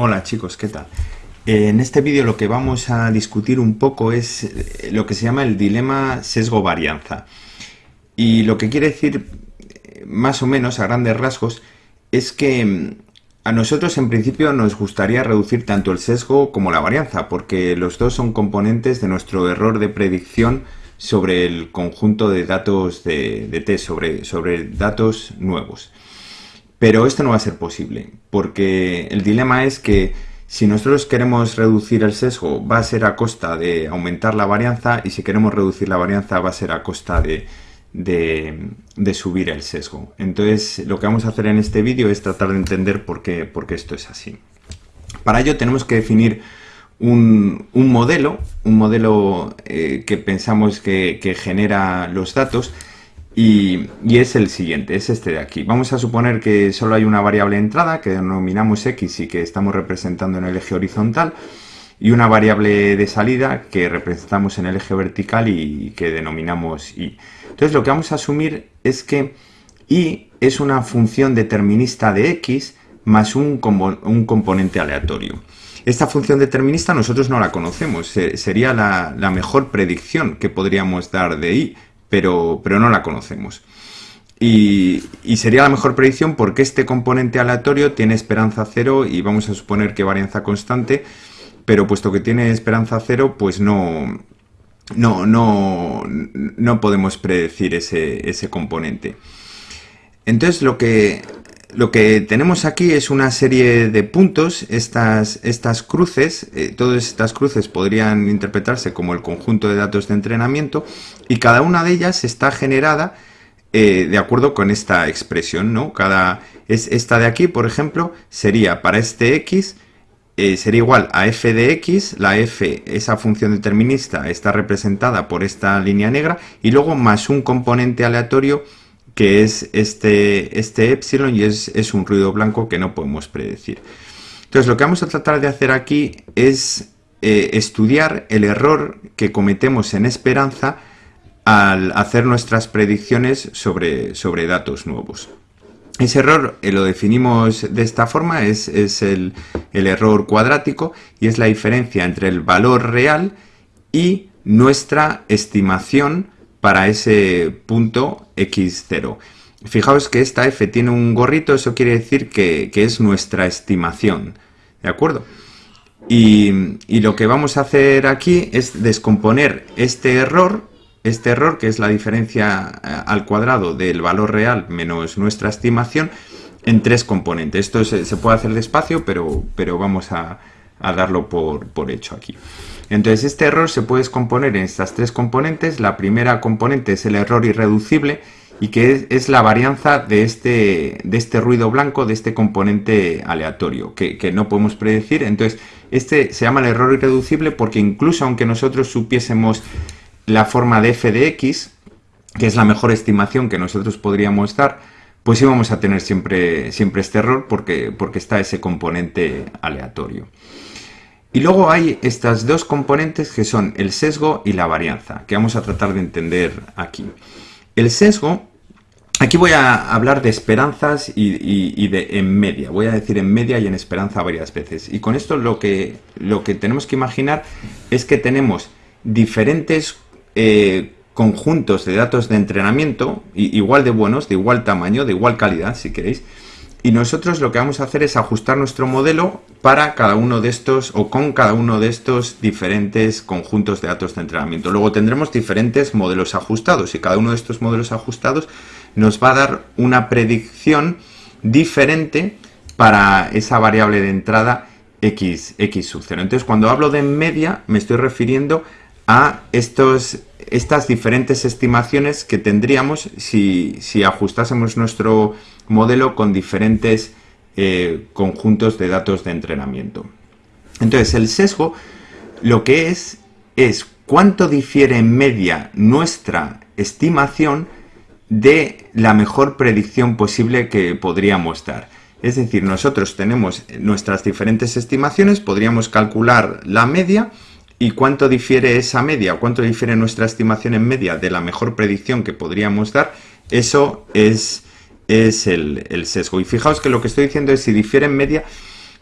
Hola chicos, ¿qué tal? Eh, en este vídeo lo que vamos a discutir un poco es eh, lo que se llama el dilema sesgo-varianza. Y lo que quiere decir, eh, más o menos a grandes rasgos, es que mm, a nosotros en principio nos gustaría reducir tanto el sesgo como la varianza, porque los dos son componentes de nuestro error de predicción sobre el conjunto de datos de, de sobre, sobre datos nuevos. Pero esto no va a ser posible, porque el dilema es que si nosotros queremos reducir el sesgo va a ser a costa de aumentar la varianza y si queremos reducir la varianza va a ser a costa de, subir el sesgo. Entonces lo que vamos a hacer en este vídeo es tratar de entender por qué, por qué esto es así. Para ello tenemos que definir un, modelo, un modelo eh, que pensamos que, que genera los datos y, es el siguiente, es este de aquí. Vamos a suponer que solo hay una variable entrada que denominamos x y que estamos representando en el eje horizontal y una variable de salida que representamos en el eje vertical y que denominamos y. Entonces lo que vamos a asumir es que y es una función determinista de x más un, componente aleatorio. Esta función determinista nosotros no la conocemos, sería la, la mejor predicción que podríamos dar de y, pero, pero no la conocemos. Y, sería la mejor predicción porque este componente aleatorio tiene esperanza cero y vamos a suponer que varianza constante, pero puesto que tiene esperanza cero, pues no, no, no, no podemos predecir ese, ese componente. Entonces lo que, lo que tenemos aquí es una serie de puntos, estas, estas cruces, eh, todas estas cruces podrían interpretarse como el conjunto de datos de entrenamiento y cada una de ellas está generada eh, de acuerdo con esta expresión, ¿no? Cada, es, esta de aquí, por ejemplo, sería para este x, eh, sería igual a f de x, la f, esa función determinista, está representada por esta línea negra, y luego más un componente aleatorio que es este, este epsilon y es, un ruido blanco que no podemos predecir. Entonces lo que vamos a tratar de hacer aquí es eh, estudiar el error que cometemos en esperanza al hacer nuestras predicciones sobre, sobre datos nuevos. Ese error eh, lo definimos de esta forma, es, el, el, error cuadrático y es la diferencia entre el valor real y nuestra estimación para ese punto x0. Fijaos que esta f tiene un gorrito, eso quiere decir que, es nuestra estimación, ¿de acuerdo? Y, lo que vamos a hacer aquí es descomponer este error, este error que es la diferencia eh, al cuadrado del valor real menos nuestra estimación, en tres componentes. Esto se, puede hacer despacio, pero, pero vamos a, darlo por, por hecho aquí. Entonces este error se puede descomponer en estas tres componentes. La primera componente es el error irreducible y que es, la varianza de este, de este ruido blanco, de este componente aleatorio, que, no podemos predecir. Entonces este se llama el error irreducible porque incluso aunque nosotros supiésemos la forma de f de x, que es la mejor estimación que nosotros podríamos dar, pues íbamos a tener siempre, siempre este error porque, porque está ese componente aleatorio. Y luego hay estas dos componentes que son el sesgo y la varianza, que vamos a tratar de entender aquí. El sesgo, aquí voy a hablar de esperanzas y, de en media. Voy a decir en media y en esperanza varias veces. Y con esto lo que, lo que tenemos que imaginar es que tenemos diferentes eh, conjuntos de datos de entrenamiento, igual de buenos, de igual tamaño, de igual calidad, si queréis, y nosotros lo que vamos a hacer es ajustar nuestro modelo para cada uno de estos o con cada uno de estos diferentes conjuntos de datos de entrenamiento. Luego tendremos diferentes modelos ajustados y cada uno de estos modelos ajustados nos va a dar una predicción diferente para esa variable de entrada x, x sub 0. Entonces cuando hablo de media me estoy refiriendo a estos, estas diferentes estimaciones que tendríamos si, si ajustásemos nuestro modelo con diferentes eh, conjuntos de datos de entrenamiento. Entonces, el sesgo lo que es es cuánto difiere en media nuestra estimación de la mejor predicción posible que podríamos dar. Es decir, nosotros tenemos nuestras diferentes estimaciones, podríamos calcular la media y cuánto difiere esa media, cuánto difiere nuestra estimación en media de la mejor predicción que podríamos dar, eso es es el, sesgo. Y fijaos que lo que estoy diciendo es si difiere en media,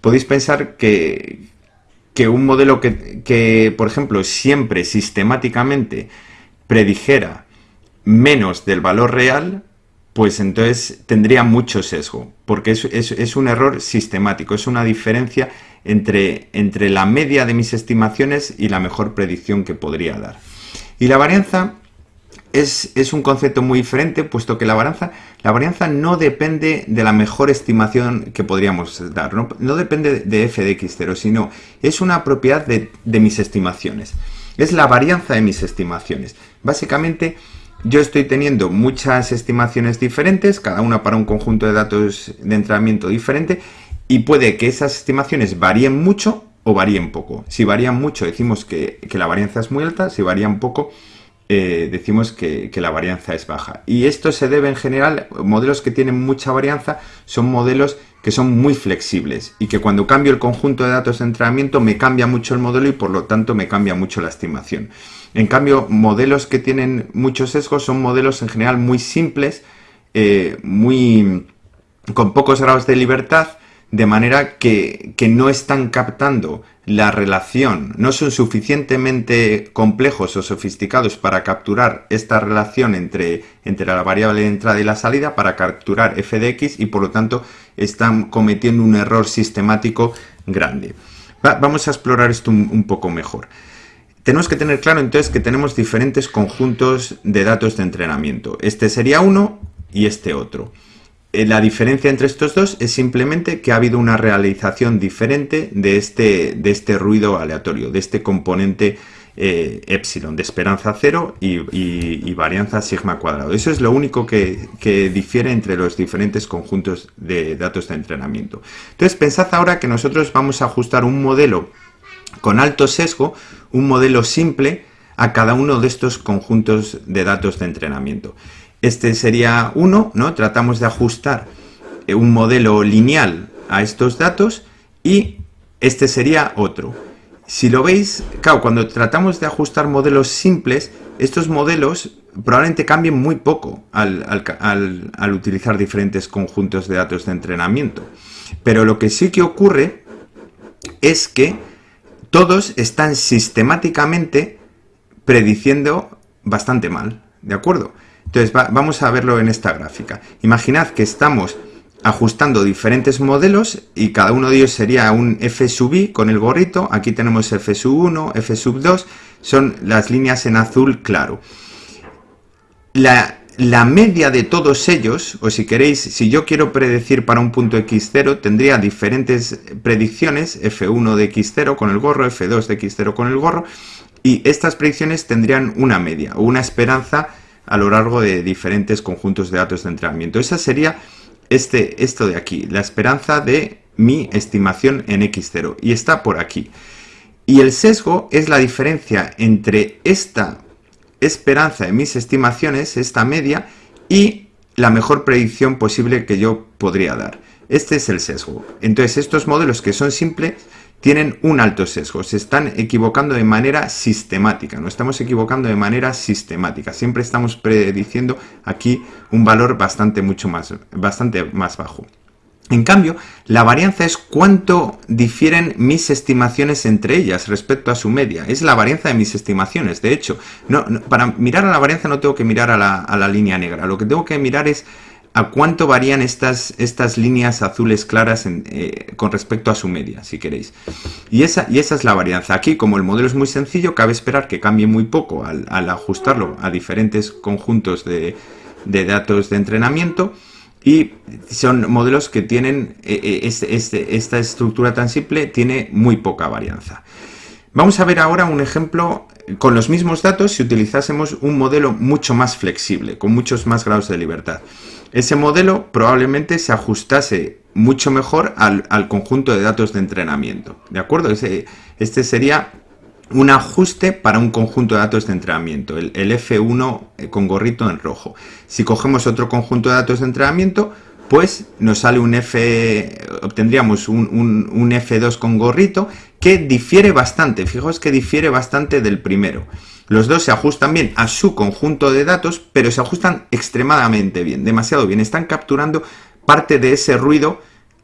podéis pensar que, que un modelo que, que, por ejemplo, siempre sistemáticamente predijera menos del valor real, pues entonces tendría mucho sesgo, porque es, es, un error sistemático, es una diferencia entre, entre la media de mis estimaciones y la mejor predicción que podría dar. Y la varianza es, es, un concepto muy diferente, puesto que la varianza, la varianza no depende de la mejor estimación que podríamos dar, no, no depende de f de x0, sino es una propiedad de, de mis estimaciones. Es la varianza de mis estimaciones. Básicamente, yo estoy teniendo muchas estimaciones diferentes, cada una para un conjunto de datos de entrenamiento diferente, y puede que esas estimaciones varíen mucho o varíen poco. Si varían mucho, decimos que, la varianza es muy alta, si varían poco, eh, decimos que, la varianza es baja. Y esto se debe en general, modelos que tienen mucha varianza son modelos que son muy flexibles y que cuando cambio el conjunto de datos de entrenamiento me cambia mucho el modelo y por lo tanto me cambia mucho la estimación. En cambio, modelos que tienen muchos sesgos son modelos en general muy simples, eh, muy con pocos grados de libertad, de manera que, no están captando la relación, no son suficientemente complejos o sofisticados para capturar esta relación entre, entre la variable de entrada y la salida, para capturar f de x y por lo tanto están cometiendo un error sistemático grande. vamos a explorar esto un poco mejor. Tenemos que tener claro entonces que tenemos diferentes conjuntos de datos de entrenamiento. Este sería uno y este otro. Eh, la diferencia entre estos dos es simplemente que ha habido una realización diferente de este, de este ruido aleatorio, de este componente eh, epsilon, de esperanza cero y, varianza sigma cuadrado. Eso es lo único que, que, difiere entre los diferentes conjuntos de datos de entrenamiento. Entonces pensad ahora que nosotros vamos a ajustar un modelo con alto sesgo un modelo simple a cada uno de estos conjuntos de datos de entrenamiento. Este sería uno, ¿no? Tratamos de ajustar eh, un modelo lineal a estos datos y este sería otro. Si lo veis, claro, cuando tratamos de ajustar modelos simples, estos modelos probablemente cambien muy poco al, al utilizar diferentes conjuntos de datos de entrenamiento. Pero lo que sí que ocurre es que todos están sistemáticamente prediciendo bastante mal, ¿de acuerdo? Entonces vamos a verlo en esta gráfica. Imaginad que estamos ajustando diferentes modelos y cada uno de ellos sería un f sub i con el gorrito. Aquí tenemos f sub 1, f sub 2, son las líneas en azul claro. La, la media de todos ellos, o si queréis, si yo quiero predecir para un punto x0, tendría diferentes predicciones, f1 de x0 con el gorro, f2 de x0 con el gorro, y estas predicciones tendrían una media o una esperanza a lo largo de diferentes conjuntos de datos de entrenamiento. Esa sería este, esto de aquí, la esperanza de mi estimación en x0, y está por aquí. Y el sesgo es la diferencia entre esta esperanza de mis estimaciones, esta media, y la mejor predicción posible que yo podría dar. Este es el sesgo. Entonces, estos modelos que son simples tienen un alto sesgo, se están equivocando de manera sistemática, no estamos equivocando de manera sistemática, siempre estamos prediciendo aquí un valor bastante, mucho más, bastante más bajo. En cambio, la varianza es cuánto difieren mis estimaciones entre ellas respecto a su media. Es la varianza de mis estimaciones. De hecho, para mirar a la varianza no tengo que mirar a la, línea negra. Lo que tengo que mirar es a cuánto varían estas, estas líneas azules claras eh, con respecto a su media, si queréis. Y esa, y esa es la varianza. Aquí, como el modelo es muy sencillo, cabe esperar que cambie muy poco al, ajustarlo a diferentes conjuntos de, datos de entrenamiento y son modelos que tienen eh, eh, este, este, esta estructura tan simple, tiene muy poca varianza. Vamos a ver ahora un ejemplo con los mismos datos si utilizásemos un modelo mucho más flexible, con muchos más grados de libertad. Ese modelo probablemente se ajustase mucho mejor al, conjunto de datos de entrenamiento. ¿De acuerdo? este sería un ajuste para un conjunto de datos de entrenamiento, el, F1 eh, con gorrito en rojo. Si cogemos otro conjunto de datos de entrenamiento, pues nos sale un F, obtendríamos un, F2 con gorrito que difiere bastante, fijaos que difiere bastante del primero. Los dos se ajustan bien a su conjunto de datos, pero se ajustan extremadamente bien, demasiado bien. Están capturando parte de ese ruido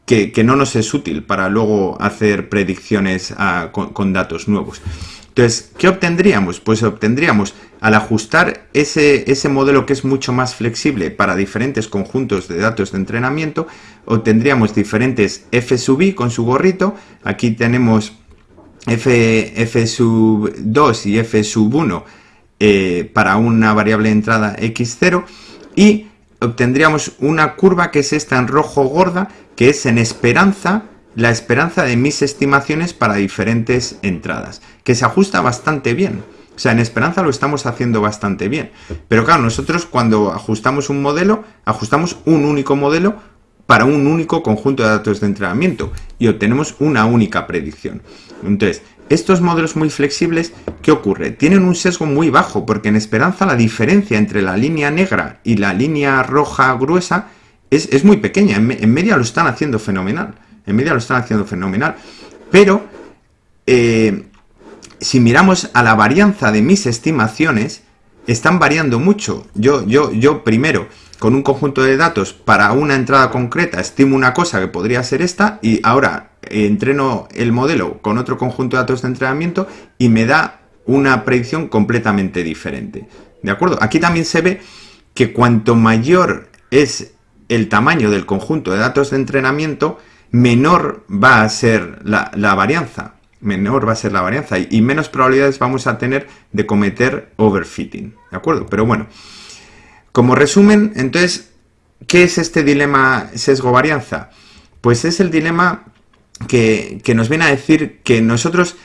que, no nos es útil para luego hacer predicciones ah, con, datos nuevos. Entonces, ¿qué obtendríamos? Pues obtendríamos, al ajustar ese, ese, modelo que es mucho más flexible para diferentes conjuntos de datos de entrenamiento, obtendríamos diferentes f sub i con su gorrito. Aquí tenemos f, f sub 2 y f sub 1 eh, para una variable entrada x0 y obtendríamos una curva que es esta en rojo gorda, que es en esperanza, la esperanza de mis estimaciones para diferentes entradas, que se ajusta bastante bien. O sea, en esperanza lo estamos haciendo bastante bien. Pero claro, nosotros cuando ajustamos un modelo, ajustamos un único modelo para un único conjunto de datos de entrenamiento y obtenemos una única predicción. Entonces, estos modelos muy flexibles, ¿qué ocurre? Tienen un sesgo muy bajo, porque en Esperanza la diferencia entre la línea negra y la línea roja gruesa es, muy pequeña. En, media lo están haciendo fenomenal. En media lo están haciendo fenomenal. Pero, eh, si miramos a la varianza de mis estimaciones, están variando mucho. Yo, yo, yo primero, con un conjunto de datos para una entrada concreta, estimo una cosa que podría ser esta, y ahora entreno el modelo con otro conjunto de datos de entrenamiento y me da una predicción completamente diferente. ¿De acuerdo? Aquí también se ve que cuanto mayor es el tamaño del conjunto de datos de entrenamiento, menor va a ser la, varianza. Menor va a ser la varianza y, y menos probabilidades vamos a tener de cometer overfitting. ¿De acuerdo? Pero bueno, como resumen, entonces, ¿qué es este dilema sesgo-varianza? Pues es el dilema que, nos viene a decir que nosotros,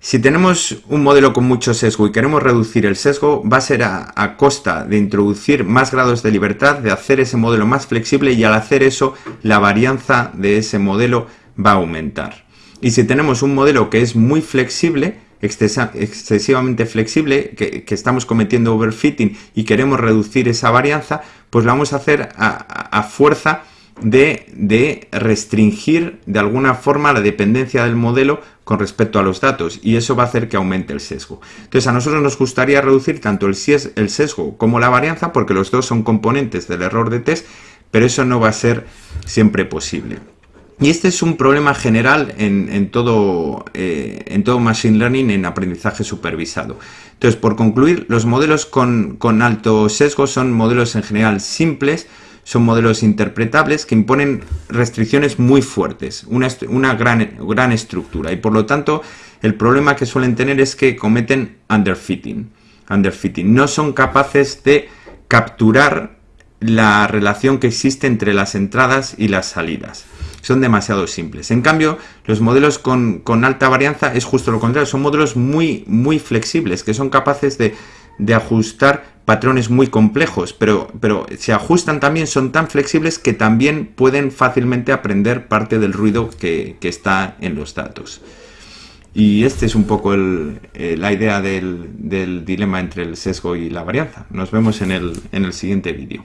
si tenemos un modelo con mucho sesgo y queremos reducir el sesgo, va a ser a, costa de introducir más grados de libertad, de hacer ese modelo más flexible y al hacer eso, la varianza de ese modelo va a aumentar. Y si tenemos un modelo que es muy flexible, excesivamente flexible, que, estamos cometiendo overfitting y queremos reducir esa varianza, pues lo vamos a hacer a fuerza de, restringir de alguna forma la dependencia del modelo con respecto a los datos y eso va a hacer que aumente el sesgo. Entonces a nosotros nos gustaría reducir tanto el, el sesgo como la varianza porque los dos son componentes del error de test, pero eso no va a ser siempre posible. Y este es un problema general en, todo, eh, en todo Machine Learning en aprendizaje supervisado. Entonces, por concluir, los modelos con, con alto sesgo son modelos en general simples, son modelos interpretables que imponen restricciones muy fuertes, una, gran, gran estructura y por lo tanto el problema que suelen tener es que cometen underfitting, underfitting. No son capaces de capturar la relación que existe entre las entradas y las salidas. Son demasiado simples. En cambio, los modelos con, alta varianza es justo lo contrario. Son modelos muy, muy flexibles, que son capaces de de ajustar patrones muy complejos, pero, pero se ajustan también, son tan flexibles que también pueden fácilmente aprender parte del ruido que, está en los datos. Y este es un poco eh, la idea del, del dilema entre el sesgo y la varianza. Nos vemos en el, en el siguiente vídeo.